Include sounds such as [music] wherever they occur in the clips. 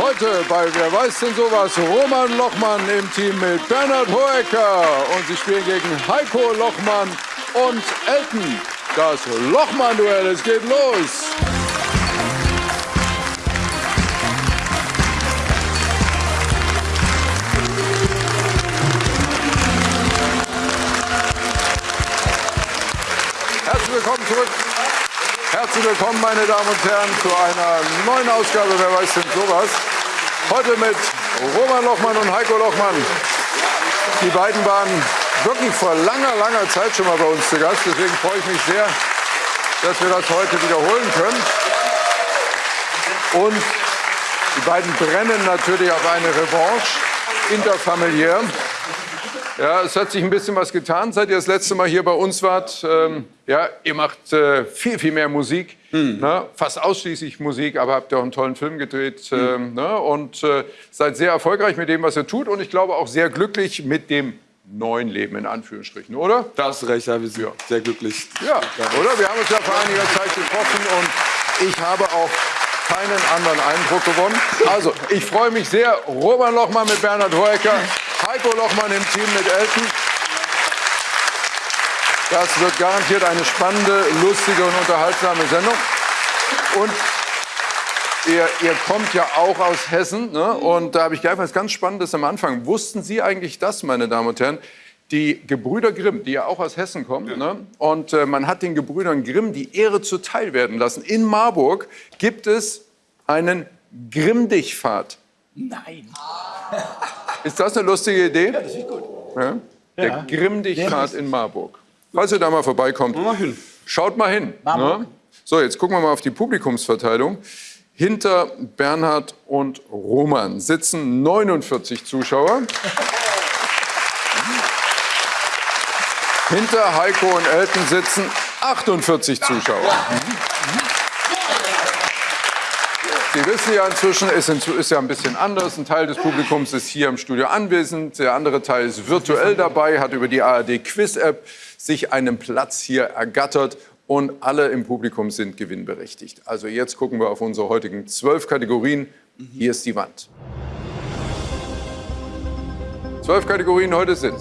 Heute bei Wer weiß denn sowas? Roman Lochmann im Team mit Bernhard Hoecker. Und sie spielen gegen Heiko Lochmann und Elton. Das Lochmann-Duell, es geht los. Herzlich willkommen zurück. Herzlich willkommen, meine Damen und Herren, zu einer neuen Ausgabe Wer weiß denn sowas? Heute mit Roman Lochmann und Heiko Lochmann. Die beiden waren wirklich vor langer, langer Zeit schon mal bei uns zu Gast. Deswegen freue ich mich sehr, dass wir das heute wiederholen können. Und die beiden brennen natürlich auf eine Revanche interfamiliär. Ja, es hat sich ein bisschen was getan, seit ihr das letzte Mal hier bei uns wart. Ähm, ja, ihr macht äh, viel, viel mehr Musik, Hm. ne? fast ausschließlich Musik, aber habt ja auch einen tollen Film gedreht Hm. ähm, ne? und äh, seid sehr erfolgreich mit dem, was ihr tut und ich glaube auch sehr glücklich mit dem neuen Leben in Anführungsstrichen, oder? Da hast du recht, ja, wir sind sehr glücklich. Ja, oder? Wir haben uns ja vor einiger Zeit getroffen und ich habe auch keinen anderen Eindruck gewonnen. Also, ich freue mich sehr. Roman Lochmann mit Bernhard Hoecker, Heiko Lochmann im Team mit Elton. Das wird garantiert eine spannende, lustige und unterhaltsame Sendung. Und Ihr, ihr, kommt ja auch aus Hessen. Ne? Und da habe ich gleich was ganz Spannendes am Anfang. Wussten Sie eigentlich das, meine Damen und Herren? Die Gebrüder Grimm, die ja auch aus Hessen kommen, ne? und äh, man hat den Gebrüdern Grimm die Ehre zuteil werden lassen. In Marburg gibt es einen Grimm-Dich-Pfad. Nein. [laughs] Ist das eine lustige Idee? Ja, das ist gut. Ja? Der Ja. Grimm-Dich-Pfad in Marburg. Falls ihr da mal vorbeikommt, Mal schaut mal hin. Ne? So, jetzt gucken wir mal auf die Publikumsverteilung. Hinter Bernhard und Roman sitzen 49 Zuschauer. Hinter Heiko und Elton sitzen 48 Zuschauer. Sie wissen ja inzwischen, es ist ja ein bisschen anders. Ein Teil des Publikums ist hier im Studio anwesend, der andere Teil ist virtuell dabei, hat über die ARD Quiz-App sich einen Platz hier ergattert und alle im Publikum sind gewinnberechtigt. Also jetzt gucken wir auf unsere heutigen zwölf Kategorien. Hier ist die Wand. Zwölf Kategorien heute sind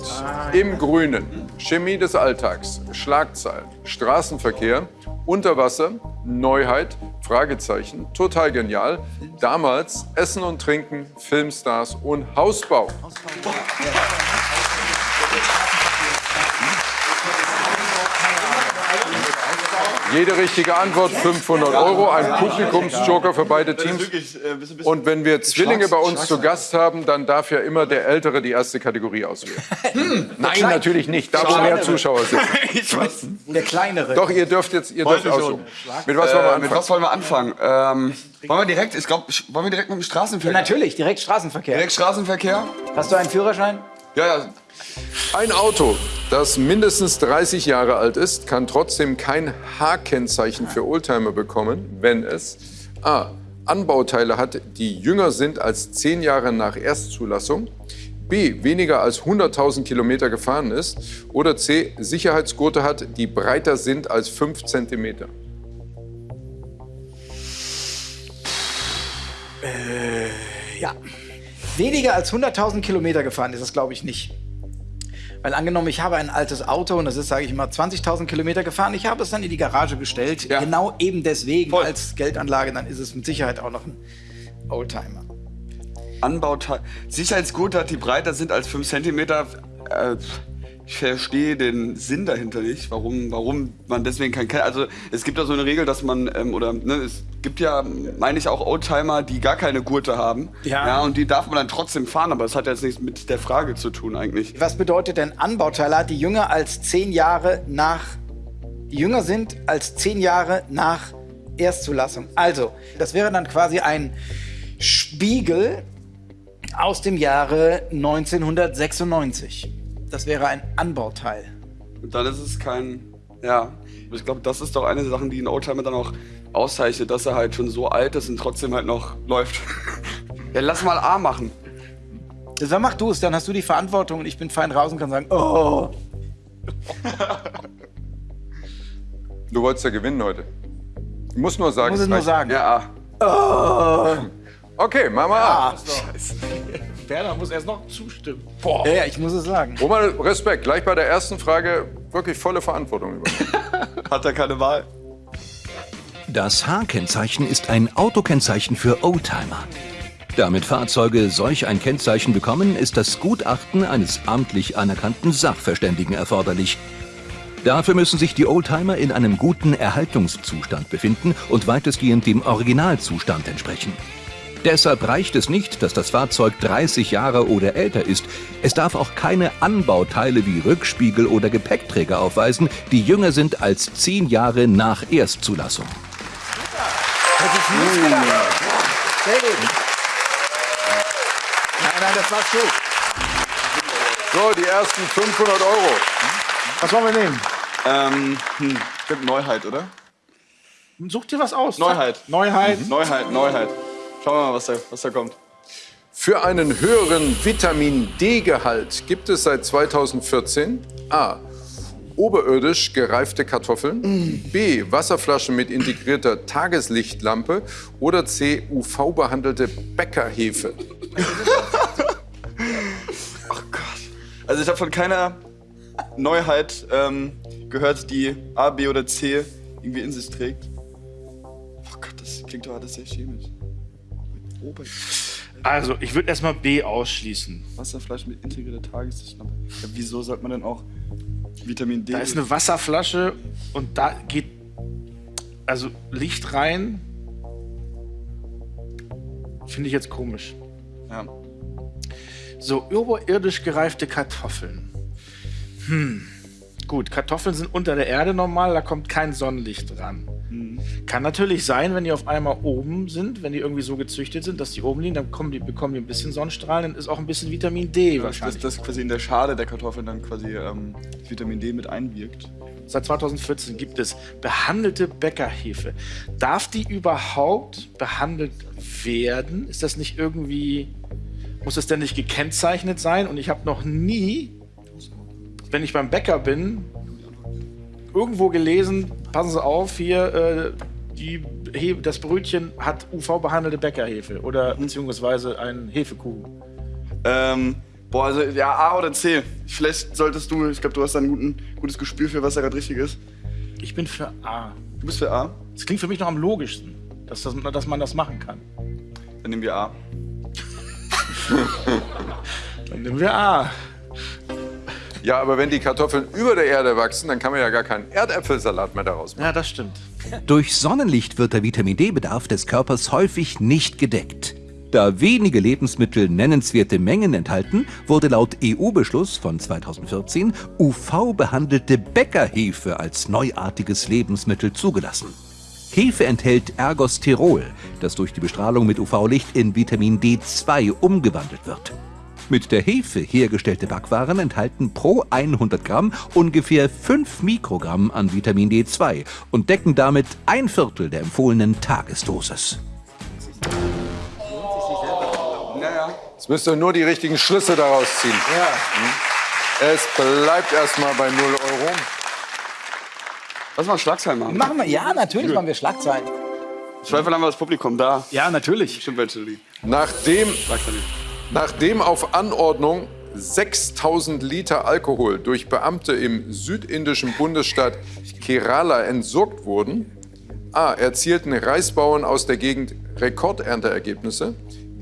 im Grünen, Chemie des Alltags, Schlagzeilen, Straßenverkehr, Unterwasser, Neuheit, Fragezeichen, total genial, damals Essen und Trinken, Filmstars und Hausbau. Jede richtige Antwort 500 Euro, ein Publikumsjoker für beide Teams. Und wenn wir Zwillinge bei uns zu Gast haben, dann darf ja immer der Ältere die erste Kategorie auswählen. [laughs] Nein, natürlich nicht. Da wo mehr Zuschauer sitzen. [laughs] Der kleinere. Doch, ihr dürft jetzt ihr dürft aussuchen. Mit was wollen wir Äh, mit anfangen? was wollen wir anfangen? Ähm, wollen wir direkt, ich glaube, wollen wir direkt mit dem Straßenverkehr? Natürlich, direkt Straßenverkehr. Direkt Straßenverkehr? Hast du einen Führerschein? Ja, ja. Ein Auto, das mindestens 30 Jahre alt ist, kann trotzdem kein H-Kennzeichen für Oldtimer bekommen, wenn es a. Anbauteile hat, die jünger sind als 10 Jahre nach Erstzulassung, b. weniger als 100.000 Kilometer gefahren ist oder c. Sicherheitsgurte hat, die breiter sind als 5 Zentimeter. Ja. Weniger als 100.000 Kilometer gefahren ist das, glaube ich, nicht. Weil angenommen, ich habe ein altes Auto und das ist, sage ich mal, 20.000 Kilometer gefahren. Ich habe es dann in die Garage gestellt. Ja. Genau eben deswegen Voll. als Geldanlage. Dann ist es mit Sicherheit auch noch ein Oldtimer. Anbauteil. Sicherheitsgurte hat, die breiter sind als 5 cm. Äh, ich verstehe den Sinn dahinter nicht, warum, warum man deswegen kein Ken- Also es gibt ja so eine Regel, dass man, ähm, oder ne, es gibt ja, meine ich, auch Oldtimer, die gar keine Gurte haben. Ja. ja. Und die darf man dann trotzdem fahren, aber das hat jetzt nichts mit der Frage zu tun eigentlich. Was bedeutet denn Anbauteile, die jünger als 10 Jahre nach, die jünger sind als 10 Jahre nach Erstzulassung? Also, das wäre dann quasi ein Spiegel aus dem Jahre 1996. Das wäre ein Anbauteil. Und dann ist es kein, ja, ich glaube, das ist doch eine der Sachen, die ein Oldtimer dann auch auszeichnet, dass er halt schon so alt ist und trotzdem halt noch läuft. [laughs] ja, lass mal A machen. Dann mach du es, dann hast du die Verantwortung und ich bin fein raus und kann sagen, oh. [laughs] Du wolltest ja gewinnen heute. Du musst nur sagen, Muss es nur reicht. sagen. Ja, A. Okay, machen wir A. Werner muss erst noch zustimmen. Ja, ja, ich muss es sagen. Roman, Respekt. Gleich bei der ersten Frage wirklich volle Verantwortung übernehmen. [laughs] Hat er keine Wahl? Das H-Kennzeichen ist ein Autokennzeichen für Oldtimer. Damit Fahrzeuge solch ein Kennzeichen bekommen, ist das Gutachten eines amtlich anerkannten Sachverständigen erforderlich. Dafür müssen sich die Oldtimer in einem guten Erhaltungszustand befinden und weitestgehend dem Originalzustand entsprechen. Deshalb reicht es nicht, dass das Fahrzeug 30 Jahre oder älter ist. Es darf auch keine Anbauteile wie Rückspiegel oder Gepäckträger aufweisen, die jünger sind als 10 Jahre nach Erstzulassung. Hätte ich nicht gedacht. Sehr gut. Nein, nein, das war's gut. So, die ersten 500 Euro. Was wollen wir nehmen? Ähm, hm, ich Neuheit, oder? Such dir was aus. Neuheit. Neuheit. Neuheit, Neuheit. Schauen wir mal, was da, was da kommt. Für einen höheren Vitamin D-Gehalt gibt es seit 2014 A. Oberirdisch gereifte Kartoffeln, B. Wasserflaschen mit integrierter Tageslichtlampe oder C. UV-behandelte Bäckerhefe. [laughs] Also ich habe von keiner Neuheit ähm, gehört, die A, B oder C irgendwie in sich trägt. Oh Gott, das klingt doch alles sehr chemisch. Ober Also, ich würde erstmal B ausschließen. Wasserflasche mit integrierter Tageslichtlampe. Ja, wieso sollte man denn auch Vitamin D? Da ist eine Wasserflasche und da geht also Licht rein. Finde ich jetzt komisch. ja. So, überirdisch gereifte Kartoffeln. Hm. Gut, Kartoffeln sind unter der Erde normal, da kommt kein Sonnenlicht dran. Kann natürlich sein, wenn die auf einmal oben sind, wenn die irgendwie so gezüchtet sind, dass die oben liegen, dann kommen die, bekommen die ein bisschen Sonnenstrahlen, dann ist auch ein bisschen Vitamin D Das, wahrscheinlich. das quasi in der Schale der Kartoffeln dann quasi ähm, Vitamin D mit einwirkt. Seit 2014 gibt es behandelte Bäckerhefe. Darf die überhaupt behandelt werden? Ist das nicht irgendwie, muss das denn nicht gekennzeichnet sein? Und ich habe noch nie, wenn ich beim Bäcker bin, irgendwo gelesen, passen Sie auf, hier, äh, die das Brötchen hat UV-behandelte Bäckerhefe oder beziehungsweise ein Hefekuchen. Ähm, boah, also ja, A oder C. Vielleicht solltest du, ich glaube, du hast da ein guten, gutes Gespür für, was da gerade richtig ist. Ich bin für A. Du bist für A? Das klingt für mich noch am logischsten, dass, das, dass man das machen kann. Dann nehmen wir A. Dann nehmen wir A. Ja, aber wenn die Kartoffeln über der Erde wachsen, dann kann man ja gar keinen Erdäpfelsalat mehr daraus machen. Ja, das stimmt. Durch Sonnenlicht wird der Vitamin D-Bedarf des Körpers häufig nicht gedeckt. Da wenige Lebensmittel nennenswerte Mengen enthalten, wurde laut EU-Beschluss von 2014 UV-behandelte Bäckerhefe als neuartiges Lebensmittel zugelassen. Hefe enthält Ergosterol, das durch die Bestrahlung mit UV-Licht in Vitamin D2 umgewandelt wird. Mit der Hefe hergestellte Backwaren enthalten pro 100 Gramm ungefähr 5 Mikrogramm an Vitamin D2 und decken damit ein Viertel der empfohlenen Tagesdosis. Jetzt müsst ihr nur die richtigen Schlüsse daraus ziehen. Ja. Es bleibt erstmal bei 0 Euro. Lass mal Schlagzeilen machen. Machen wir, ja, natürlich machen wir Schlagzeilen. Zweifel haben wir das Publikum da. Ja, natürlich. Stimmt Nachdem, Schlagzeilen. Nachdem auf Anordnung 6000 Liter Alkohol durch Beamte im südindischen Bundesstaat Kerala entsorgt wurden, A. Erzielten Reisbauern aus der Gegend Rekordernteergebnisse.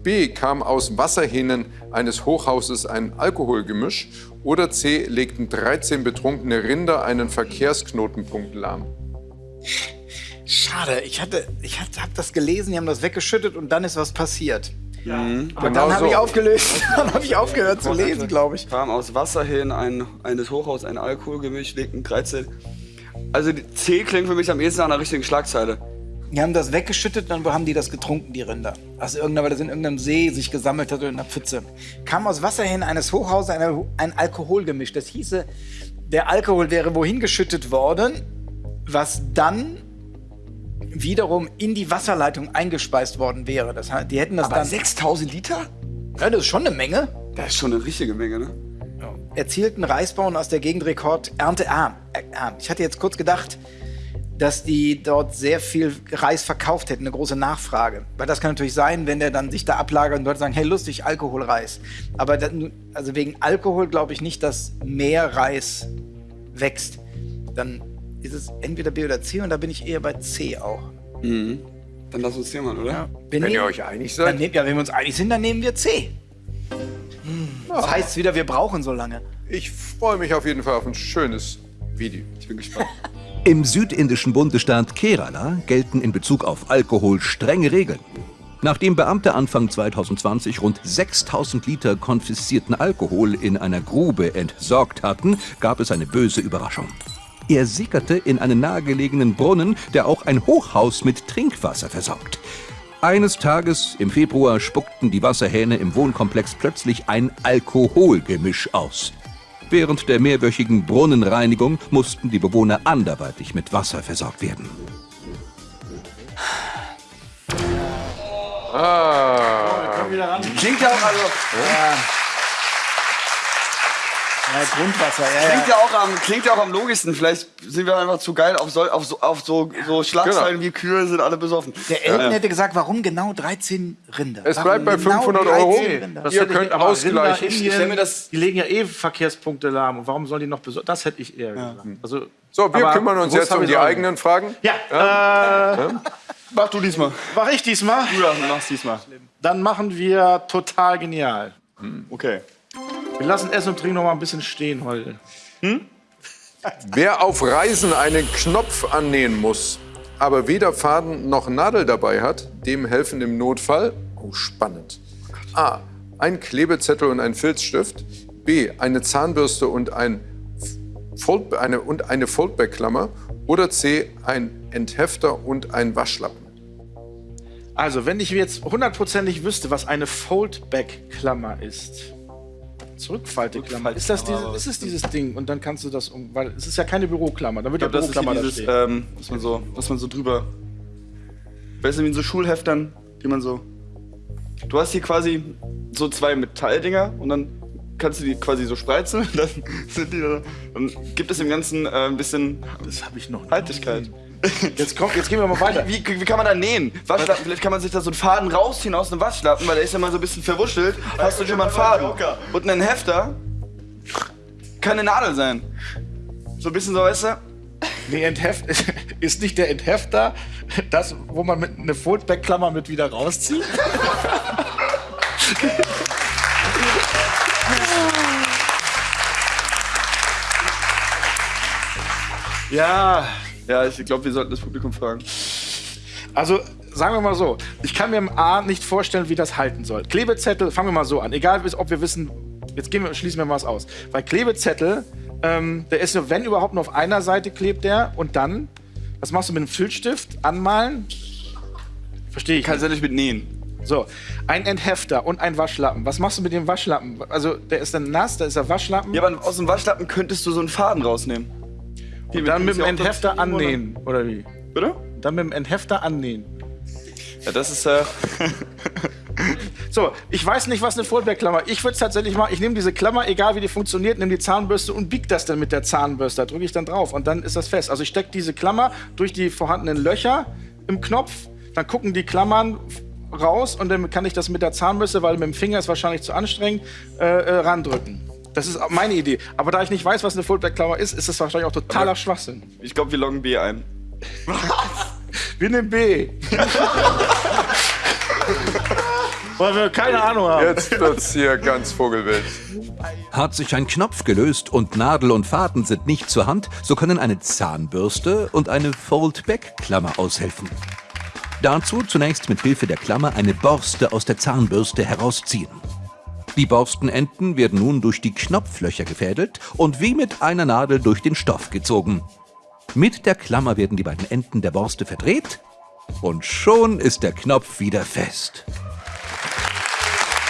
B. Kam aus Wasserhähnen eines Hochhauses ein Alkoholgemisch. Oder C. Legten 13 betrunkene Rinder einen Verkehrsknotenpunkt lahm. Schade, ich hatte, ich hatte, hab das gelesen, die haben das weggeschüttet und dann ist was passiert. Aber Genau dann habe so. ich aufgelöst, [laughs] dann habe ich aufgehört zu lesen, glaube ich. Kam aus Wasserhähnen ein, eines Hochhaus ein Alkoholgemisch, legten 13. Also die C klingt für mich am ehesten nach einer richtigen Schlagzeile. Die haben das weggeschüttet, dann haben die das getrunken, die Rinder. Also irgendwann, weil das in irgendeinem See sich gesammelt hat oder in einer Pfütze. Kam aus Wasserhähnen eines Hochhauses ein, ein Alkoholgemisch. Das hieße, der Alkohol wäre wohin geschüttet worden, was dann wiederum in die Wasserleitung eingespeist worden wäre. Das die hätten das dann. 6000 Liter? Ja, das ist schon eine Menge. Das ist schon eine richtige Menge, ne? erzielten Reisbauern aus der Gegend Rekord erntearm. Äh, arm. Ich hatte jetzt kurz gedacht, dass die dort sehr viel Reis verkauft hätten, eine große Nachfrage. Weil das kann natürlich sein, wenn der dann sich da ablagert und Leute sagen, hey, lustig, Alkoholreis. Aber dann, also wegen Alkohol glaube ich nicht, dass mehr Reis wächst. Dann ist es entweder B oder C und da bin ich eher bei C auch. Dann lass uns hier mal, oder? Wir Wenn nehmen- ihr euch einig dann seid. nehmen, ja, wenn wir uns einig sind, dann nehmen wir C. Das heißt wieder, wir brauchen so lange. Ich freue mich auf jeden Fall auf ein schönes Video. Ich bin gespannt. [laughs] Im südindischen Bundesstaat Kerala gelten in Bezug auf Alkohol strenge Regeln. Nachdem Beamte Anfang 2020 rund 6000 Liter konfiszierten Alkohol in einer Grube entsorgt hatten, gab es eine böse Überraschung. Er sickerte in einen nahegelegenen Brunnen, der auch ein Hochhaus mit Trinkwasser versorgt. Eines Tages im Februar spuckten die Wasserhähne im Wohnkomplex plötzlich ein Alkoholgemisch aus. Während der mehrwöchigen Brunnenreinigung mussten die Bewohner anderweitig mit Wasser versorgt werden. Klingt ja auch, also, Ja, Grundwasser, ja, klingt ja auch am, klingt ja auch am logischsten. Vielleicht sind wir einfach zu geil auf so, auf so, auf so, so Schlagzeilen wie Kühe sind alle besoffen. Der Elton hätte gesagt, warum genau 13 Rinder? Es Warum bleibt bei genau 500 13 Euro. Rinder? Das Ihr könnt ausgleichen. Indien, stell mir das- die legen ja eh Verkehrspunkte lahm. Und warum sollen die noch besonders? Das hätte ich eher gesagt. Also, So, wir kümmern uns jetzt um die eigenen Fragen. Ja, äh, Mach du diesmal. mach ich diesmal? Du ja, machst diesmal. Dann machen wir total genial. Okay. Wir lassen Essen und Trinken noch mal ein bisschen stehen heute. Wer auf Reisen einen Knopf annähen muss, aber weder Faden noch Nadel dabei hat, dem helfen im Notfall. Oh, spannend. A. Ein Klebezettel und ein Filzstift. B. Eine Zahnbürste und ein Fold, eine, und eine Foldback-Klammer. Oder C. Ein Enthefter und ein Waschlappen. Also, wenn ich jetzt hundertprozentig wüsste, was eine Foldback-Klammer ist. Zurückfalteklammer. Ist, das diese, ist es dieses Ding? Und dann kannst du das um. Weil es ist ja keine Büroklammer. Da wird ja glaube, das ist Büroklammer da dieses, stehen. ähm, was man so, was man so drüber. Weißt du, wie in so Schulheftern, die man so. Du hast hier quasi so zwei Metalldinger und dann kannst du die quasi so spreizen. [laughs] Dann, sind die da, dann gibt es im Ganzen äh, ein bisschen Das habe ich noch nicht. Haltigkeit. Jetzt, komm, jetzt gehen wir mal weiter. Wie, wie kann man da nähen? Waschlappen, vielleicht kann man sich da so einen Faden rausziehen aus einem Waschlappen, weil der ist ja mal so ein bisschen verwuschelt. Hast du schon mal einen Faden. Und ein Hefter kann eine Nadel sein. So ein bisschen so, weißt du? Nee, Entheft, [laughs] ist nicht der Enthefter das, wo man mit eine Foldback-Klammer mit wieder rauszieht? [laughs] ja, Ja, ich glaube, wir sollten das Publikum fragen. also sagen wir mal so, ich kann mir im A nicht vorstellen, wie das halten soll. Klebezettel, fangen wir mal so an, egal ob wir wissen, jetzt gehen wir, schließen wir was aus. Weil Klebezettel, ähm, der ist nur, wenn überhaupt nur auf einer Seite klebt der und dann, was machst du mit einem Filzstift? Anmalen? Verstehe ich. Kannst nicht. ja nicht mit nähen. So, ein Enthefter und ein Waschlappen. Was machst du mit dem Waschlappen? Also, der ist dann nass, da ist der Waschlappen. Ja, aber aus dem Waschlappen könntest du so einen Faden rausnehmen. Wir dann mit dem Enthefter annähen, oder wie? Oder? Dann mit dem Enthefter annähen. Ja, das ist äh, [laughs] So, ich weiß nicht, was eine Foldback-Klammer. Ich würde es tatsächlich machen. Ich nehme diese Klammer, egal wie die funktioniert, nehme die Zahnbürste und bieg das dann mit der Zahnbürste. Da drücke ich dann drauf und dann ist das fest. Also ich stecke diese Klammer durch die vorhandenen Löcher im Knopf, dann gucken die Klammern raus und dann kann ich das mit der Zahnbürste, weil mit dem Finger ist wahrscheinlich zu anstrengend, äh, äh, randrücken. Das ist auch meine Idee. Aber da ich nicht weiß, was eine Foldback-Klammer ist, ist das wahrscheinlich auch totaler Schwachsinn. ich glaube, wir loggen B ein. Wir nehmen B. [laughs] Weil wir keine Ahnung haben. Jetzt wird's hier ganz vogelwild. Hat sich ein Knopf gelöst und Nadel und Faden sind nicht zur Hand, so können eine Zahnbürste und eine Fold-Back-Klammer aushelfen. Dazu zunächst mit Hilfe der Klammer eine Borste aus der Zahnbürste herausziehen. Die Borstenenden werden nun durch die Knopflöcher gefädelt und wie mit einer Nadel durch den Stoff gezogen. Mit der Klammer werden die beiden Enden der Borste verdreht und schon ist der Knopf wieder fest.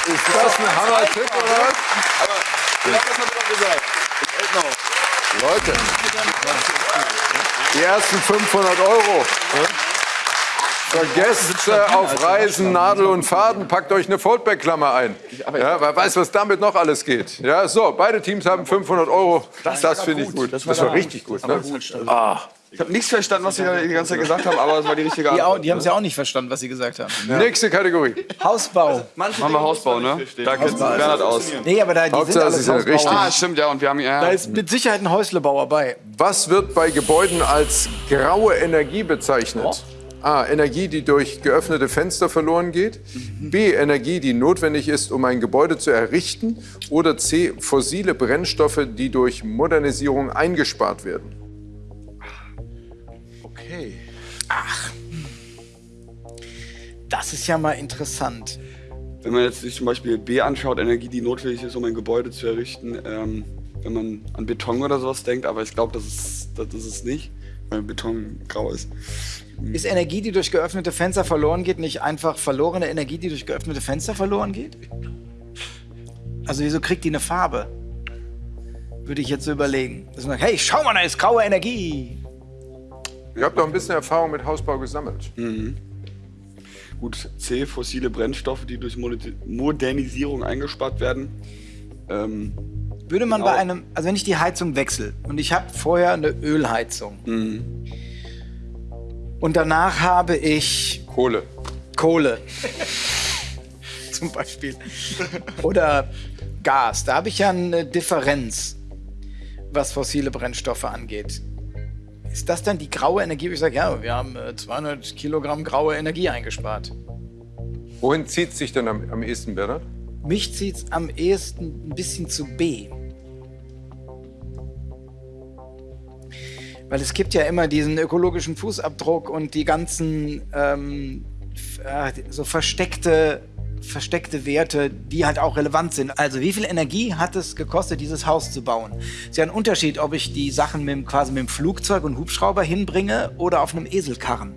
Ist das ein Hammer-Tipp oder was? Genau, das hat er doch gesagt. Leute, die ersten 500 Euro. Vergesst äh, auf Reisen Nadel und Faden, packt euch eine Foldback-Klammer ein. Ja, wer weiß, was damit noch alles geht. Ja, so, beide Teams haben 500 Euro. Das, finde ich gut. Das war, richtig gut. Ne? Ah, Ich habe nichts verstanden, was Sie da die ganze Zeit gesagt haben, aber es war die richtige Die, Antwort. au- die haben es ja auch nicht verstanden, was sie gesagt haben. Nächste Kategorie. Hausbau. Machen wir Hausbau, ne? Da kennt sich Bernhard aus. Nee, aber da die sind Hauptsache, alles sind Hausbauer. richtig. Ah, stimmt, ja. Und wir haben ja. Da ist mit Sicherheit ein Häuslebauer bei. Was wird bei Gebäuden als graue Energie bezeichnet? A. Energie, die durch geöffnete Fenster verloren geht. B. Energie, die notwendig ist, um ein Gebäude zu errichten. Oder C. Fossile Brennstoffe, die durch Modernisierung eingespart werden. Okay. Das ist ja mal interessant. Wenn man jetzt sich zum Beispiel B anschaut, Energie, die notwendig ist, um ein Gebäude zu errichten, ähm, wenn man an Beton oder sowas denkt, aber ich glaube, das ist, das ist es nicht, weil Beton grau ist. Ist Energie, die durch geöffnete Fenster verloren geht, nicht einfach verlorene Energie, die durch geöffnete Fenster verloren geht? Also wieso kriegt die eine Farbe? Würde ich jetzt so überlegen. Dass man sagt, hey, schau mal, da ist graue Energie. Ihr habt doch ein bisschen Erfahrung mit Hausbau gesammelt. Gut, C, fossile Brennstoffe, die durch Moder- Modernisierung eingespart werden. Ähm, Würde man Genau. bei einem, also wenn ich die Heizung wechsle und ich habe vorher eine Ölheizung und danach habe ich Kohle. Kohle [laughs] zum Beispiel oder Gas, da habe ich ja eine Differenz, was fossile Brennstoffe angeht. Ist das dann die graue Energie, wo ich sage, ja, wir haben äh, 200 Kilogramm graue Energie eingespart? Wohin zieht sich denn am, am ehesten, Bernhard? Mich zieht es am ehesten ein bisschen zu B. Weil es gibt ja immer diesen ökologischen Fußabdruck und die ganzen ähm, äh, so versteckte, versteckte Werte, die halt auch relevant sind. Also wie viel Energie hat es gekostet, dieses Haus zu bauen? Es ist ja ein Unterschied, ob ich die Sachen mit, dem- quasi mit dem Flugzeug und Hubschrauber hinbringe oder auf einem Eselkarren.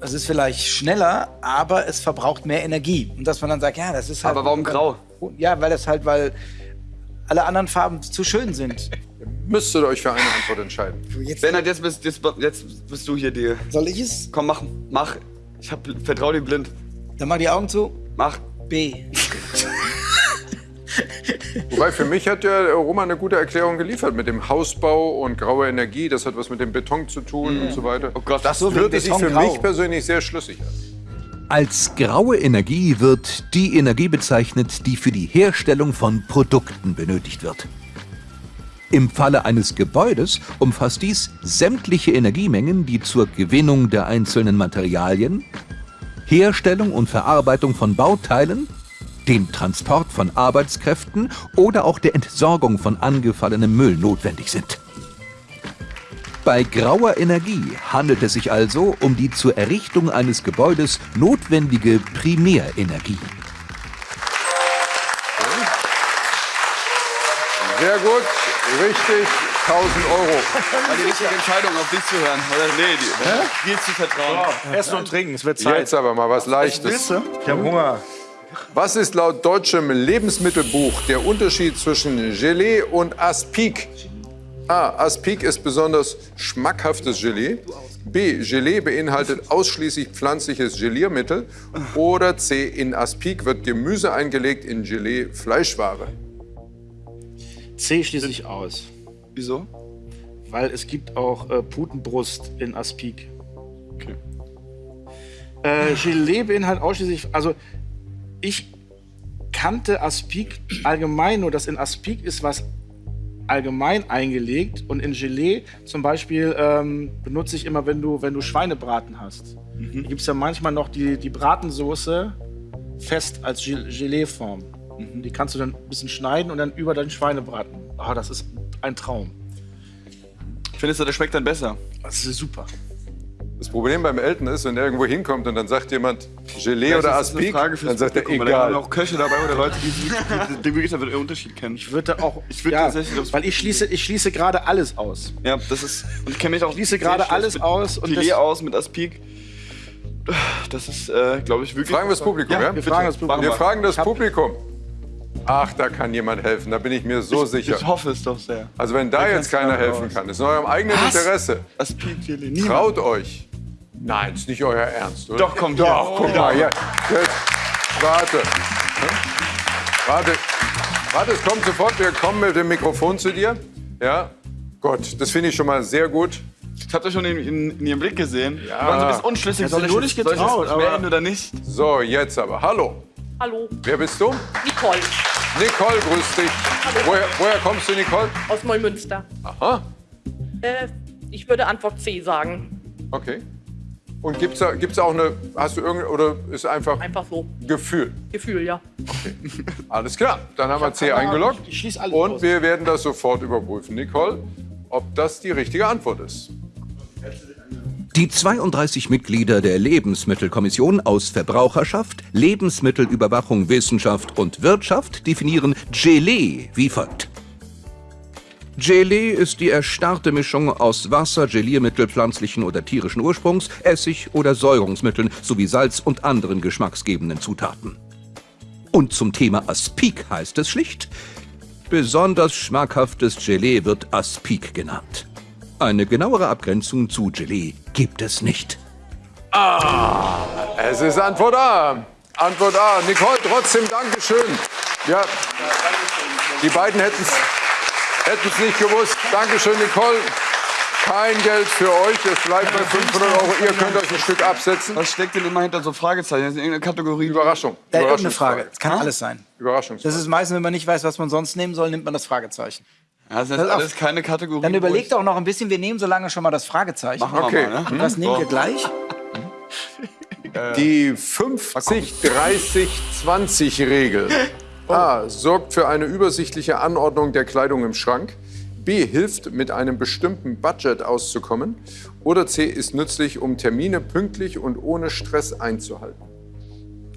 Es ist vielleicht schneller, aber es verbraucht mehr Energie. Und dass man dann sagt, ja, das ist halt. Aber warum grau? Ja, weil das halt, weil alle anderen Farben zu schön sind. [laughs] Müsstet euch für eine Antwort entscheiden. Bernhard, jetzt bist, jetzt, jetzt bist du hier die. Soll ich es? Komm, mach, mach. Ich hab, vertrau dir blind. Dann mach die Augen zu. Mach. B. [laughs] Wobei für mich hat ja Roman eine gute Erklärung geliefert mit dem Hausbau und graue Energie. Das hat was mit dem Beton zu tun und so weiter. Oh Gott, das so, sich für grau. mich persönlich sehr schlüssig an. Als graue Energie wird die Energie bezeichnet, die für die Herstellung von Produkten benötigt wird. Im Falle eines Gebäudes umfasst dies sämtliche Energiemengen, die zur Gewinnung der einzelnen Materialien, Herstellung und Verarbeitung von Bauteilen, dem Transport von Arbeitskräften oder auch der Entsorgung von angefallenem Müll notwendig sind. Bei grauer Energie handelt es sich also um die zur Errichtung eines Gebäudes notwendige Primärenergie. Sehr gut, richtig, 1000 Euro. war die richtige Entscheidung, auf dich zu hören. Oder nee, die, dir zu vertrauen. Essen und trinken, es wird Zeit. Jetzt aber mal was Leichtes. Ich habe Hunger. Was ist laut deutschem Lebensmittelbuch der Unterschied zwischen Gelee und Aspik? A. Aspik ist besonders schmackhaftes Gelee. B. Gelee beinhaltet ausschließlich pflanzliches Geliermittel. Oder C. In Aspik wird Gemüse eingelegt, in Gelee Fleischware. C schließe ich aus. Wieso? Weil es gibt auch äh, Putenbrust in Aspik. Okay. Äh, Gelee beinhaltet ausschließlich, also ich kannte Aspik allgemein nur, dass in Aspik ist was allgemein eingelegt und in Gelee zum Beispiel ähm, benutze ich immer, wenn du, wenn du Schweinebraten hast. Mhm. Gibt es ja manchmal noch die, die Bratensoße fest als Gel- Gelee-Form. Mhm. Die kannst du dann ein bisschen schneiden und dann über deinen Schweinebraten. Ah, das ist ein Traum. Findest du, das schmeckt dann besser? Das ist super. Das Problem beim Eltern ist, wenn er irgendwo hinkommt und dann sagt jemand Gelee oder ist eine Aspik, dann sagt er weil Da haben egal. auch Köche dabei oder Leute, die, den Unterschied kennen. Ich würde auch, Ich würde ja, tatsächlich weil ich schließe, ich schließe gerade alles aus. Ja, das ist. Und ich kenne mich auch. Schließe sehr gerade alles mit aus und Filet aus mit Aspik. Das ist, äh, glaube ich, wirklich. Fragen wir das Publikum, ja? wir fragen das Publikum. Wir fragen das Ich Publikum. Ach, da kann jemand helfen, da bin ich mir so sicher. Ich hoffe es doch sehr. Also wenn da jetzt keiner helfen kann, ist in eurem eigenen Interesse. Aspik, Filet. Niemand. Traut euch. Nein, ist nicht euer Ernst, oder? Doch, komm, Doch, ja. guck mal, ja. Jetzt, warte. Warte. Warte, es kommt sofort. Wir kommen mit dem Mikrofon zu dir. Ja. Gott, das finde ich schon mal sehr gut. Ich hab das schon in, in, in ihrem Blick gesehen. Ja. Die waren so ein bisschen unschlüssig. Ja, soll ich ich nicht jetzt- soll ich getraut, melden oder nicht? So, jetzt aber. Hallo. Hallo, Wer bist du? Nicole Nicole, grüß dich. Woher, woher kommst du, Nicole? aus Neumünster. Aha. Äh, ich würde Antwort C sagen. Okay. Und gibt's da, gibt's auch eine, hast du irgendeine, oder ist einfach Einfach so. Gefühl? Gefühl, ja. [laughs] Alles klar, dann haben wir C eingeloggt. Ich schließe alles Und aus. wir werden das sofort überprüfen. Nicole, ob das die richtige Antwort ist. Die 32 Mitglieder der Lebensmittelkommission aus Verbraucherschaft, Lebensmittelüberwachung, Wissenschaft und Wirtschaft definieren Gelee wie folgt. Gelee ist die erstarrte Mischung aus Wasser, Geliermittel pflanzlichen oder tierischen Ursprungs, Essig oder Säurungsmitteln sowie Salz und anderen geschmacksgebenden Zutaten. Und zum Thema Aspik heißt es schlicht, besonders schmackhaftes Gelee wird Aspik genannt. Eine genauere Abgrenzung zu Gelee gibt es nicht. Es ist Antwort A. Antwort A. Nicole, trotzdem Dankeschön. Ja, die beiden hätten es nicht gewusst. Dankeschön, Nicole. Kein Geld für euch. Es bleibt bei 500 Euro. Ihr könnt euch ein Stück absetzen. Was steckt denn immer hinter so Fragezeichen? Das ist irgendeine Kategorie. Überraschung. Da irgendeine Überraschungsfrage. Frage. Es kann alles sein. Überraschungsfrage. Das ist meistens, wenn man nicht weiß, was man sonst nehmen soll, nimmt man das Fragezeichen. Ja, das ist auf. alles keine Kategorie. Dann überlegt ich- doch noch ein bisschen, wir nehmen so lange schon mal das Fragezeichen. Machen wir Okay. mal, ne? Was nehmt ihr So. gleich? Die 50-30-20-Regel. A. Sorgt für eine übersichtliche Anordnung der Kleidung im Schrank. B. Hilft, mit einem bestimmten Budget auszukommen. Oder C. Ist nützlich, um Termine pünktlich und ohne Stress einzuhalten.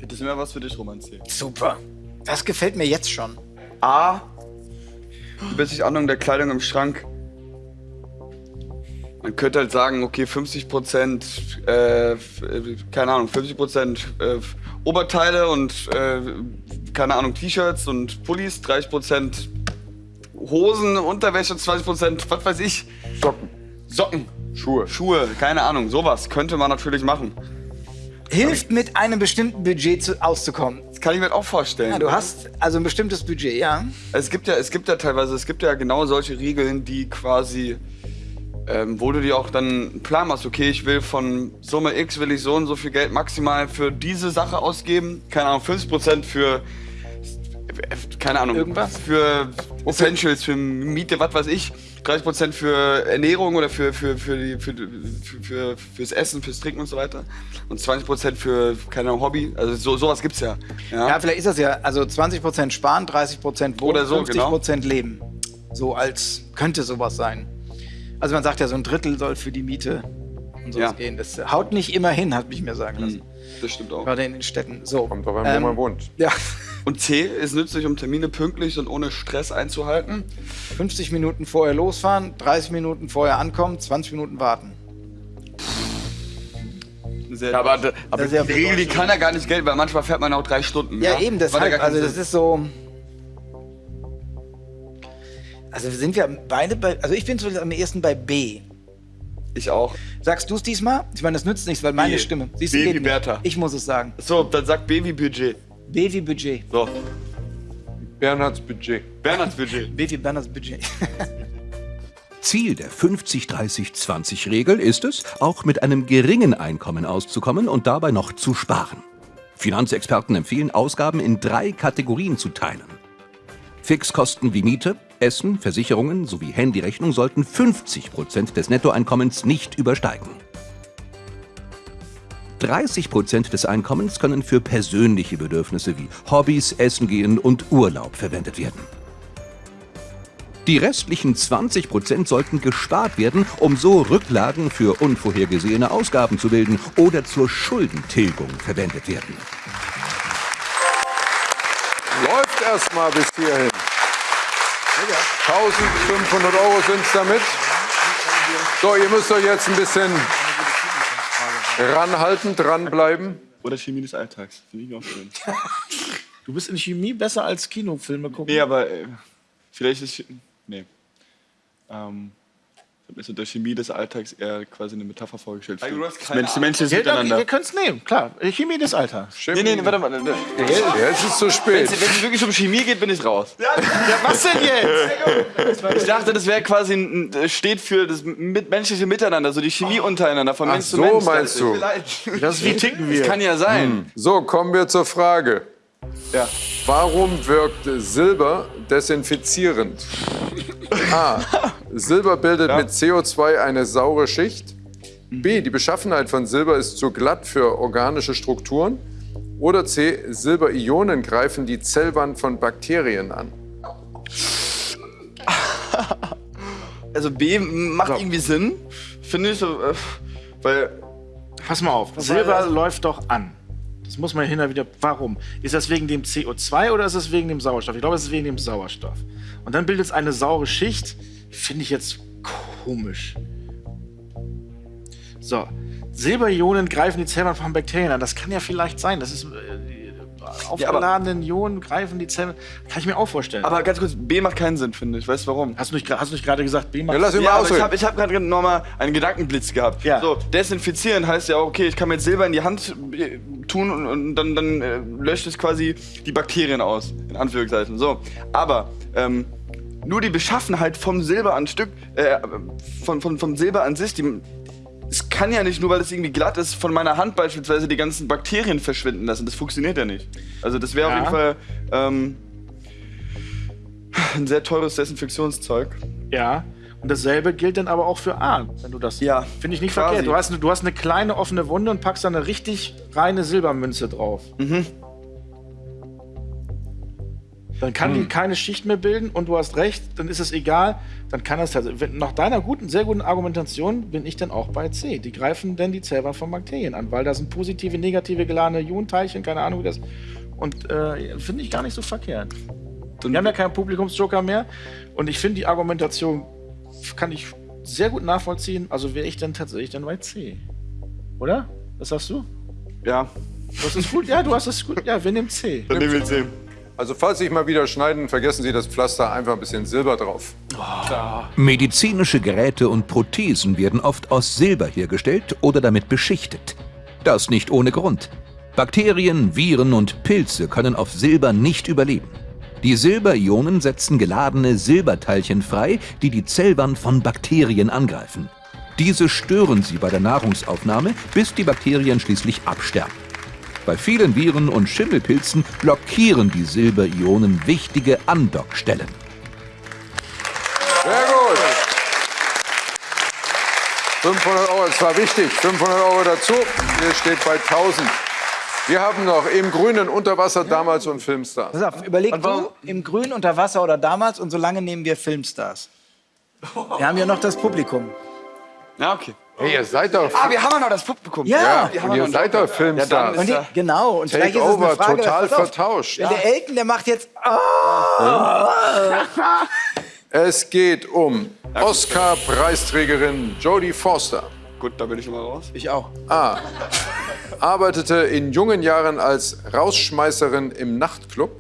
Das ist immer was für dich, Roman C. Super. Das gefällt mir jetzt schon. A. Übersichtliche Anordnung der Kleidung im Schrank. Man könnte halt sagen, okay, 50 Prozent, äh, äh, keine Ahnung, 50 Prozent äh, Oberteile und, äh, keine Ahnung, T-Shirts und Pullis, 30 Prozent Hosen, Unterwäsche, 20 Prozent, was weiß ich, Socken, Socken, Schuhe. Schuhe, keine Ahnung, sowas könnte man natürlich machen. Hilft mit einem bestimmten Budget zu, auszukommen. Das kann ich mir auch vorstellen. Ja, du hast also ein bestimmtes Budget, ja. Es gibt ja, es gibt ja teilweise, es gibt ja genau solche Regeln, die quasi, ähm, wo du dir auch dann einen Plan machst, okay, ich will von Summe X will ich so und so viel Geld maximal für diese Sache ausgeben, keine Ahnung, 50% für, keine Ahnung, Irgendwas? für Essentials, für Miete, was weiß ich, 30% für Ernährung oder für, für, für, die, für, für, für, fürs Essen, fürs Trinken und so weiter und 20% für, keine Ahnung, Hobby, also so, sowas gibt's ja. Ja, vielleicht ist das ja, also 20% sparen, 30% wohnen, Oder so, 50% leben. So als könnte sowas sein. Also man sagt ja, so ein Drittel soll für die Miete und sowas Ja. gehen. Das haut nicht immer hin, hat mich mir sagen lassen. Das stimmt auch. Gerade in den Städten. So. Kommt drauf an, wo Ähm, man wohnt. Ja, Und C ist nützlich, um Termine pünktlich und ohne Stress einzuhalten. 50 Minuten vorher losfahren, 30 Minuten vorher ankommen, 20 Minuten warten. Sehr aber aber ist ja die Regel, die kann ja gar nicht gelten, weil manchmal fährt man auch drei Stunden. Ja, eben, Macht ja deshalb. keinen Also das ist so. Also sind wir beide bei. Also ich bin so am ehesten bei B. Ich auch. Sagst du es diesmal? Ich meine, das nützt nichts, weil meine B. Stimme. B du, wie. Bertha. Ich muss es sagen. So, dann sagt B wie Budget. B wie Budget. So, Bernhards Budget. [laughs] Bernhards Budget. B wie Berners Budget. Ziel der 50-30-20-Regel ist es, auch mit einem geringen Einkommen auszukommen und dabei noch zu sparen. Finanzexperten empfehlen, Ausgaben in drei Kategorien zu teilen. Fixkosten wie Miete, Essen, Versicherungen sowie Handyrechnung sollten 50 Prozent des Nettoeinkommens nicht übersteigen. 30 Prozent des Einkommens können für persönliche Bedürfnisse wie Hobbys, Essen gehen und Urlaub verwendet werden. Die restlichen 20 Prozent sollten gespart werden, um so Rücklagen für unvorhergesehene Ausgaben zu bilden oder zur Schuldentilgung verwendet werden. Läuft erst mal bis hierhin. 1500 Euro sind es damit. So, ihr müsst euch jetzt ein bisschen ranhalten, dranbleiben. Oder Chemie des Alltags. Finde ich auch schön. [laughs] Du bist in Chemie besser als Kinofilme gucken. Nee, aber äh, vielleicht ist. Nee. Ähm, Ich habe mir so der Chemie des Alltags eher quasi eine Metapher vorgestellt. Also für du hast das keine Mensch, menschliches Ja, Miteinander. ihr könnt es nehmen, klar. Chemie des Alters. Nee, nee, nee, warte mal. Jetzt ist es zu spät. Wenn es wirklich um Chemie geht, bin ich raus. Ja, was denn jetzt? Ich dachte, das wäre quasi ein, ein- steht für das mit- menschliche Miteinander, so die Chemie untereinander von Ach Mensch zu so, Mensch. meinst du? Das ist wie ticken wir. Kann ja sein. So, kommen wir zur Frage. Ja. Warum wirkt Silber desinfizierend? [laughs] A. Silber bildet mit CO2 eine saure Schicht. B. Die Beschaffenheit von Silber ist zu glatt für organische Strukturen. Oder C. Silberionen greifen die Zellwand von Bakterien an. [laughs] Also B macht irgendwie Sinn, finde ich, so, äh, weil Pass mal auf, Silber läuft doch an. Das muss man hin und wieder. Warum? Ist das wegen dem CO2 oder ist es wegen dem Sauerstoff? Ich glaube, es ist wegen dem Sauerstoff. Und dann bildet es eine saure Schicht. Finde ich jetzt komisch. So. Silberionen greifen die Zellwand von Bakterien an. Das kann ja vielleicht sein. Das ist. Aufgeladenen Ionen greifen die Zellen. Kann ich mir auch vorstellen. Aber ganz kurz, B macht keinen Sinn, finde ich. Weißt du warum? hast, du nicht, hast du nicht gerade gesagt, B macht Ja, lass Ja, aber ich habe ich hab gerade nochmal einen Gedankenblitz gehabt. Ja. So, desinfizieren heißt ja auch, okay, ich kann mir jetzt Silber in die Hand äh, tun und, und dann, dann äh, löscht es quasi die Bakterien aus, in Anführungszeichen. So, aber ähm, nur die Beschaffenheit vom Silber an Stück, äh, von, von, vom Silber an sich, die, es kann ja nicht nur, weil es irgendwie glatt ist, von meiner Hand beispielsweise die ganzen Bakterien verschwinden lassen. Das funktioniert ja nicht. Also das wäre Ja. auf jeden Fall ähm, ein sehr teures Desinfektionszeug. Ja. Und dasselbe gilt dann aber auch für A, wenn du das. Ja, Finde ich nicht quasi. verkehrt. Du hast, eine- du hast eine kleine offene Wunde und packst da eine richtig reine Silbermünze drauf. Mhm. Dann kann die keine Schicht mehr bilden und du hast recht, dann ist es egal. Dann kann halt. wenn- Nach deiner guten, sehr guten Argumentation bin ich dann auch bei C. Die greifen dann die Zellwand von Bakterien an, weil da sind positive, negative geladene Ionenteilchen, keine Ahnung wie das. Und äh, finde ich gar nicht so verkehrt. Wir haben ja keinen Publikumsjoker mehr. Und ich finde die Argumentation kann ich sehr gut nachvollziehen. Also wäre ich dann tatsächlich dann bei C. Oder? Was sagst du? Ja, hast es gut? Ja, du hast es gut. Ja, wir nehmen C. dann nehmen wir C. Also falls Sie mal wieder schneiden, vergessen Sie das Pflaster einfach ein bisschen Silber drauf. Medizinische Geräte und Prothesen werden oft aus Silber hergestellt oder damit beschichtet. Das nicht ohne Grund. Bakterien, Viren und Pilze können auf Silber nicht überleben. Die Silberionen setzen geladene Silberteilchen frei, die die Zellwand von Bakterien angreifen. Diese stören sie bei der Nahrungsaufnahme, bis die Bakterien schließlich absterben. Bei vielen Viren und Schimmelpilzen blockieren die Silberionen wichtige Andockstellen. Sehr gut. 500 Euro, das war wichtig. 500 Euro dazu. Hier steht bei 1000. Wir haben noch im Grünen unter Wasser damals und Filmstars. Pass auf, überleg du im Grün unter Wasser oder damals und solange nehmen wir Filmstars. Wir haben ja noch das Publikum. Ja, okay. Hey, ihr seid doch, Ah, wir haben ja noch das Publikum. Ja. ja, und ihr seid doch Filmstars. Und die, genau, und vielleicht ist es eine Frage, total vertauscht. Wenn der Elken, der macht jetzt. Ah, Es geht um Oscar-Preisträgerin Jodie Foster. Gut, da bin ich schon mal raus. ich auch. A. Arbeitete in jungen Jahren als Rausschmeißerin im Nachtclub.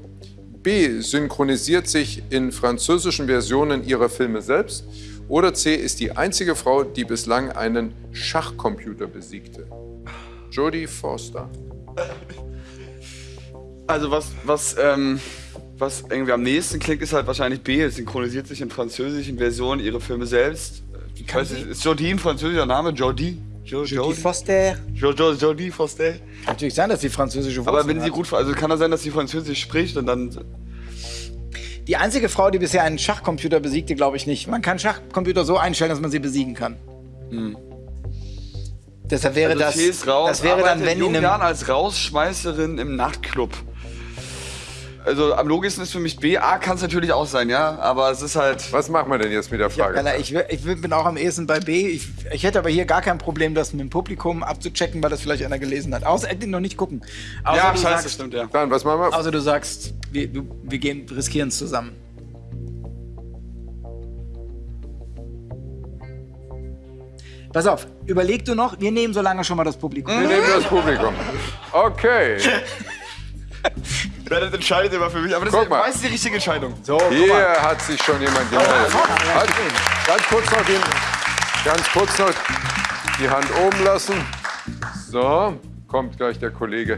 B. Synchronisiert sich in französischen Versionen ihrer Filme selbst. Oder C. Ist die einzige Frau, die bislang einen Schachcomputer besiegte. Jodie Foster. Also was, was, ähm, was irgendwie am nächsten klingt, ist halt wahrscheinlich B. Es synchronisiert sich in französischen Versionen ihre Filme selbst. Ich weiß, nicht, ist Jodie ein französischer Name? Jodie? Jo, Die Jodie? Foster. Jo, jo, Jodie Foster. Kann natürlich sein, dass sie französische Aber Wurzeln wenn sie gut, also kann das sein, dass sie Französisch spricht und dann. Die einzige Frau, die bisher einen Schachcomputer besiegte, glaube ich nicht. Man kann Schachcomputer so einstellen, dass man sie besiegen kann. Deshalb wäre Also das. Raus, das wäre dann, wenn in jungen Jahren als Rausschmeißerin im Nachtclub. Also am logischsten ist für mich B. A kann es natürlich auch sein, ja. Aber es ist halt. Was machen wir denn jetzt mit der Frage? Keller, ich, ich bin auch am ehesten bei B. Ich, ich hätte aber hier gar kein Problem, das mit dem Publikum abzuchecken, weil das vielleicht einer gelesen hat. Außer Acting noch nicht gucken. Außer ja, du scheiße, sagst, stimmt, ja. Dann, was machen wir? Außer du sagst, wir, du, wir gehen, riskieren es zusammen. Pass auf, überleg du noch, wir nehmen so lange schon mal das Publikum. Wir nehmen das Publikum. Okay. [laughs] [laughs] Das entscheidet immer für mich, aber das Guck ist mal. meist die richtige Entscheidung. So, guck Hier mal. hat sich schon jemand gemeldet. Halt, ganz kurz noch den, Ganz kurz noch die Hand oben lassen. So, kommt gleich der Kollege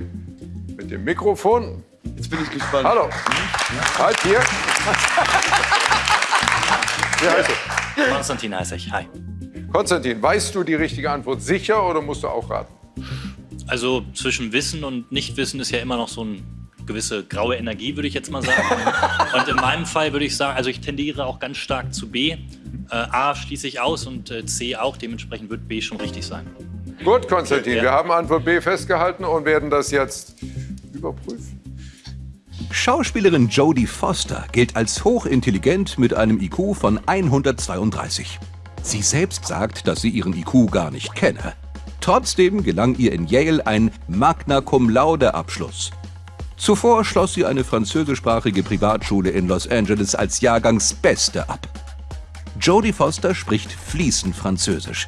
mit dem Mikrofon. Jetzt bin ich gespannt. Hallo. Halt hier. [laughs] Wie heißt du? Konstantin heiße ich. Hi. Konstantin, weißt du die richtige Antwort sicher oder musst du auch raten? Also zwischen Wissen und Nichtwissen ist ja immer noch so eine gewisse graue Energie, würde ich jetzt mal sagen. [laughs] und in meinem Fall würde ich sagen, also ich tendiere auch ganz stark zu B. Äh, A schließe ich aus und äh, C auch. Dementsprechend wird B schon richtig sein. Gut, Konstantin, Ja. wir haben Antwort B festgehalten und werden das jetzt überprüfen. Schauspielerin Jodie Foster gilt als hochintelligent mit einem IQ von 132. Sie selbst sagt, dass sie ihren IQ gar nicht kenne. Trotzdem gelang ihr in Yale ein Magna Cum Laude Abschluss. Zuvor schloss sie eine französischsprachige Privatschule in Los Angeles als Jahrgangsbeste ab. Jodie Foster spricht fließend Französisch.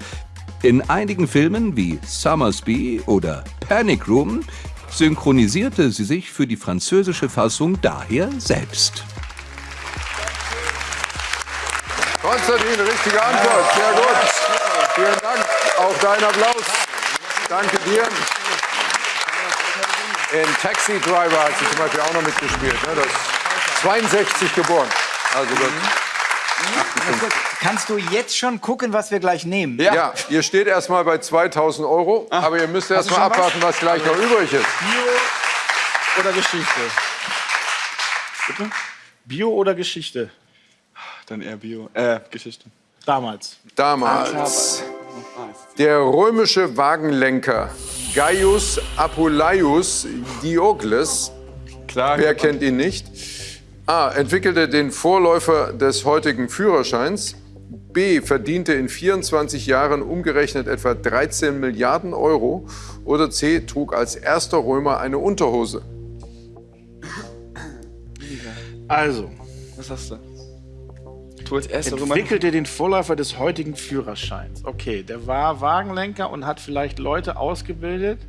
In einigen Filmen wie Summersby oder Panic Room synchronisierte sie sich für die französische Fassung daher selbst. Konstantin, richtige Antwort. Sehr gut. Vielen Dank. Auch dein Applaus. Danke dir. In Taxi Driver hat sie zum Beispiel auch noch mitgespielt. Ne? Das ist 62 geboren. Also das, Kannst du jetzt schon gucken, was wir gleich nehmen? ja. ihr steht erstmal bei 2000 Euro, aber ihr müsst erst du mal schon was? abwarten, was gleich noch übrig ist. Bio oder Geschichte? Bitte? Bio oder Geschichte? Dann eher Bio. Äh, Geschichte. Damals. Damals. Der römische Wagenlenker Gaius Apuleius Diokles Klar. Wer kennt ihn nicht? A. Entwickelte den Vorläufer des heutigen Führerscheins. B. Verdiente in 24 Jahren umgerechnet etwa 13 Milliarden Euro. Oder C. Trug als erster Römer eine Unterhose. Also, Was hast du? Du als erster entwickelte den Vorläufer des heutigen Führerscheins. Okay, der war Wagenlenker und hat vielleicht Leute ausgebildet,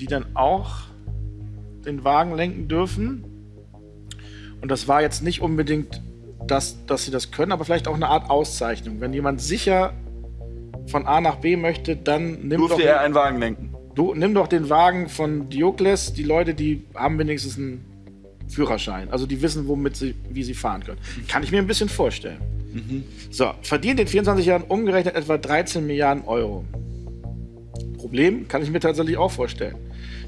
die dann auch den Wagen lenken dürfen. Und das war jetzt nicht unbedingt, das, dass sie das können, aber vielleicht auch eine Art Auszeichnung. Wenn jemand sicher von A nach B möchte, dann nimm doch, Durfte er einen Wagen lenken. du, nimm doch den Wagen von Diokles. Die Leute, die haben wenigstens einen Führerschein. Also die wissen, womit sie, wie sie fahren können. Kann ich mir ein bisschen vorstellen. So, verdient in 24 Jahren umgerechnet etwa 13 Milliarden Euro. Problem kann ich mir tatsächlich auch vorstellen.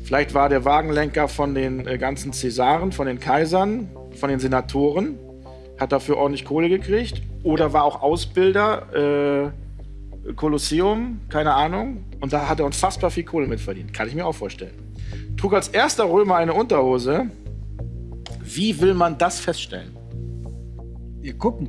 Vielleicht war der Wagenlenker von den äh, ganzen Cäsaren, von den Kaisern, von den Senatoren, hat dafür ordentlich Kohle gekriegt. Oder war auch Ausbilder, äh, Kolosseum, keine Ahnung. Und da hat er unfassbar viel Kohle mitverdient. Kann ich mir auch vorstellen. Trug als erster Römer eine Unterhose. Wie will man das feststellen? Wir gucken.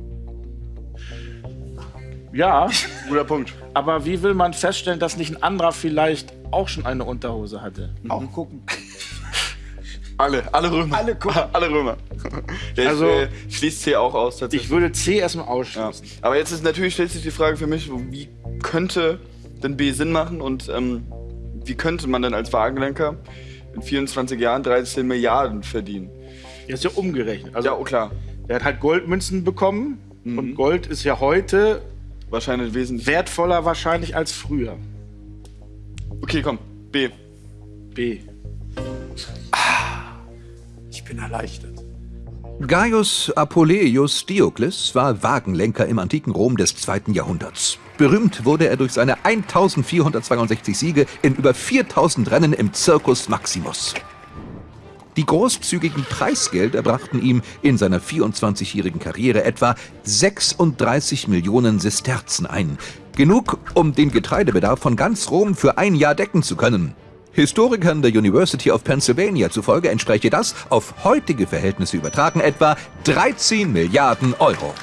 Ja, [laughs] Guter Punkt. aber wie will man feststellen, dass nicht ein anderer vielleicht auch schon eine Unterhose hatte? Auch gucken. Alle, alle Römer. Alle gucken. [laughs] alle Römer. [laughs] Ja, Also- ich, äh, schließt C auch aus tatsächlich. Ich würde C erstmal Ja. ausschließen. Aber jetzt ist natürlich stellt sich die Frage für mich, wie könnte denn B Sinn machen und ähm, wie könnte man denn als Wagenlenker in 24 Jahren 13 Milliarden verdienen? Der ist ja umgerechnet. Also Ja, oh, klar. der hat halt Goldmünzen bekommen und Gold ist ja heute Wahrscheinlich wesentlich. wertvoller wahrscheinlich als früher. Okay, komm. B. B. Ich bin erleichtert. Gaius Apuleius Diokles war Wagenlenker im antiken Rom des zweiten Jahrhunderts. Berühmt wurde er durch seine 1462 Siege in über 4000 Rennen im Circus Maximus. Die großzügigen Preisgelder brachten ihm in seiner 24-jährigen Karriere etwa 36 Millionen Sesterzen ein. Genug, um den Getreidebedarf von ganz Rom für ein Jahr decken zu können. Historikern der University of Pennsylvania zufolge entspräche das, auf heutige Verhältnisse übertragen, etwa 13 Milliarden Euro.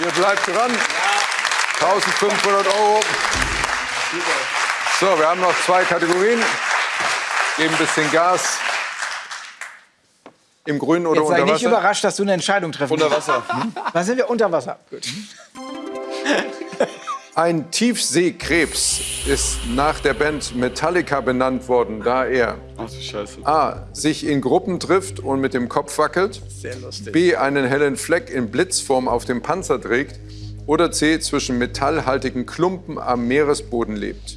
Ihr bleibt dran. 1500 Euro. So, wir haben noch zwei Kategorien. Geben ein bisschen Gas. Im Grün oder Jetzt sei unter nicht Wasser? überrascht, dass du eine Entscheidung treffen Unter. Wasser. Da sind wir unter Wasser. Gut. Ein Tiefseekrebs ist nach der Band Metallica benannt worden, da er Ach. A. sich in Gruppen trifft und mit dem Kopf wackelt, B. einen hellen Fleck in Blitzform auf dem Panzer trägt Oder C. Zwischen metallhaltigen Klumpen am Meeresboden lebt.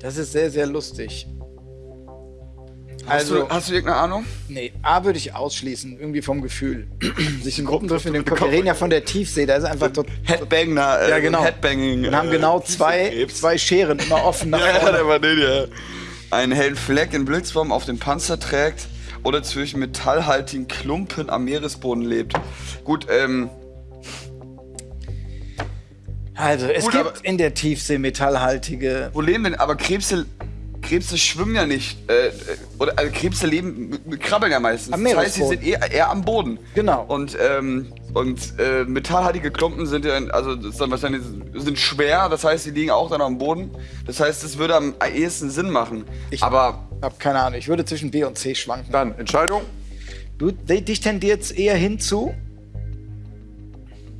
Das ist sehr, sehr lustig. Hast, Also, du, hast du irgendeine Ahnung? nee, A würde ich ausschließen, irgendwie vom Gefühl. [clears throat] Sich in Gruppen treffen, in den Kopf. Wir reden ja von der Tiefsee, da ist einfach tot. Headbanger, äh, Ja, genau. Headbanging. Und haben äh, genau zwei, zwei Scheren immer offen [laughs] Ja, ja, der war den, ja. Einen hellen Fleck in Blitzform auf dem Panzer trägt oder zwischen metallhaltigen Klumpen am Meeresboden lebt. Gut, ähm, Also, es Gut, gibt in der Tiefsee metallhaltige. wo leben denn? Aber Krebse, Krebse schwimmen ja nicht. Äh, äh, oder also Krebse leben, krabbeln ja meistens. Am das heißt, sie Meeresboden. sind eher, eher am Boden. Genau. Und, ähm, und äh, metallhaltige Klumpen sind ja, also dann wahrscheinlich sind schwer, das heißt, sie liegen auch dann am Boden. Das heißt, es würde am ehesten Sinn machen. Ich- Aber Hab keine Ahnung, ich würde zwischen B und C schwanken. Dann Entscheidung. Du, di- dich tendiert eher hinzu.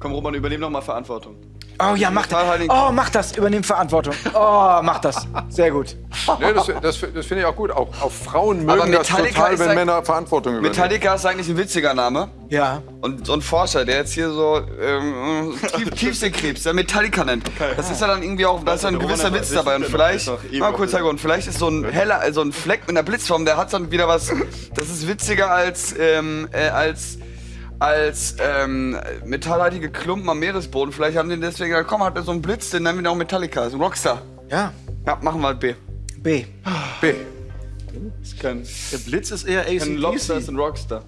komm, Roman, übernehm doch mal Verantwortung. Oh ja, mach das. Oh, mach das. Übernimm Verantwortung. Oh, mach das. Sehr gut. Nee, das das, das finde ich auch gut. Auch, auch Frauen mögen das Metallica total, wenn Männer Verantwortung übernehmen. Metallica ist eigentlich ein witziger Name. Ja. Und so ein Forscher, der jetzt hier so ähm, Tief Tiefseekrebs, der Metallica nennt. Das ist ja dann irgendwie auch, da ist ja ein gewisser Witz dabei. Und vielleicht, mal kurz Hintergrund, vielleicht ist so ein heller, so ein Fleck mit einer Blitzform, der hat dann wieder was, das ist witziger als, ähm, äh, als, als ähm, metallhaltige Klumpen am Meeresboden. Vielleicht haben die deswegen gesagt, komm, hat er so einen Blitz, den nennen wir auch Metallica, das ist ein Rockstar. Ja. Ja, machen wir halt B. B. B. Ist kein, Der Blitz ist eher kein Lobster, ACDC. ist ein Rockstar.